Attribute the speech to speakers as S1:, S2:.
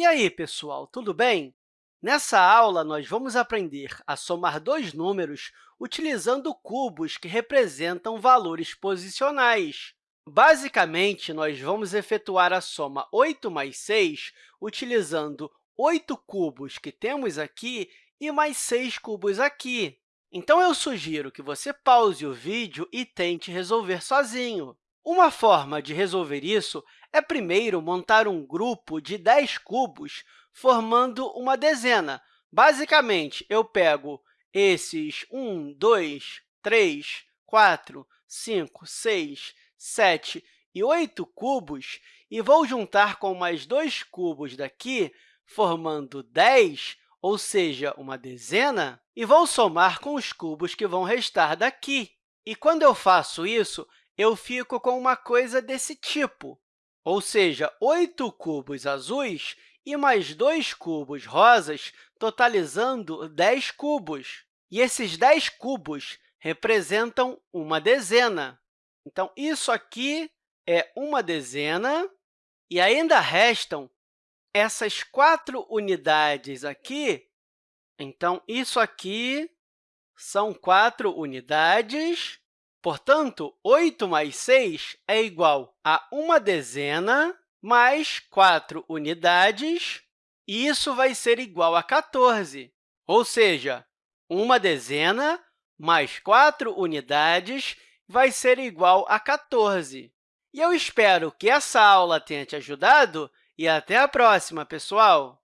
S1: E aí, pessoal, tudo bem? Nessa aula, nós vamos aprender a somar dois números utilizando cubos que representam valores posicionais. Basicamente, nós vamos efetuar a soma 8 mais 6 utilizando 8 cubos que temos aqui e mais 6 cubos aqui. Então, eu sugiro que você pause o vídeo e tente resolver sozinho. Uma forma de resolver isso é, primeiro, montar um grupo de 10 cubos formando uma dezena. Basicamente, eu pego esses 1, 2, 3, 4, 5, 6, 7 e 8 cubos e vou juntar com mais dois cubos daqui, formando 10, ou seja, uma dezena, e vou somar com os cubos que vão restar daqui. E quando eu faço isso, eu fico com uma coisa desse tipo, ou seja, 8 cubos azuis e mais dois cubos rosas, totalizando 10 cubos. E esses 10 cubos representam uma dezena. Então, isso aqui é uma dezena, e ainda restam essas quatro unidades aqui. Então, isso aqui são quatro unidades. Portanto, 8 mais 6 é igual a uma dezena mais 4 unidades, e isso vai ser igual a 14, ou seja, uma dezena mais 4 unidades vai ser igual a 14. E eu espero que essa aula tenha te ajudado e até a próxima, pessoal!